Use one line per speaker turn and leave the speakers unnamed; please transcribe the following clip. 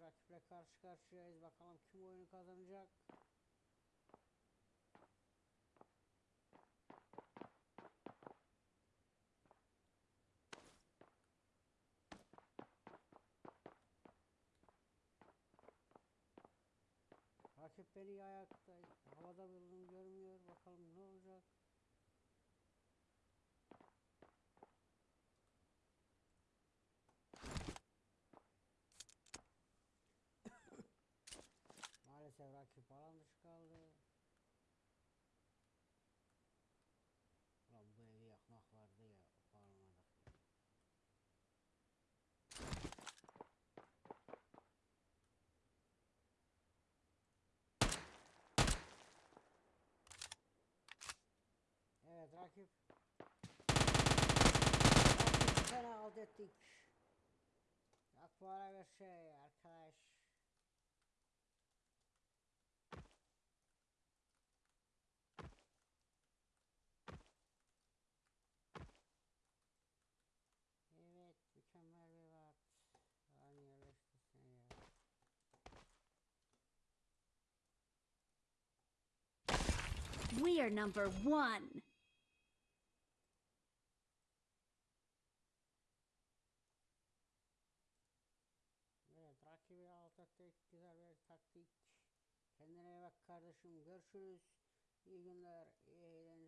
rakiple karşı karşıyayız. Bakalım kim oyunu kazanacak. Rakip beni ayakta havada bulduğunu görmüyor. Bakalım ne olacak. Bir şey arkadaş. Evet mükemmel bir ya.
We are number one.
Rakibi alt ettik. Güzel bir taktik. Kendine iyi bak kardeşim. Görüşürüz. İyi günler. iyi eğlenceler.